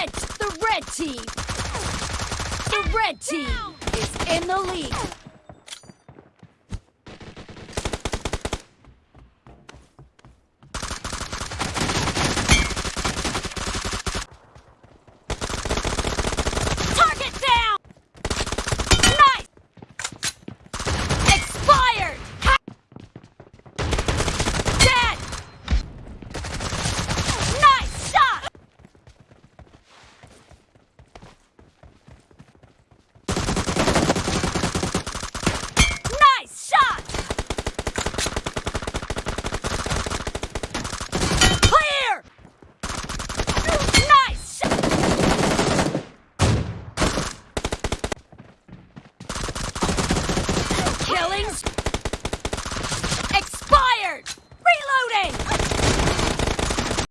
red, the red team, the red team is in the lead. spellings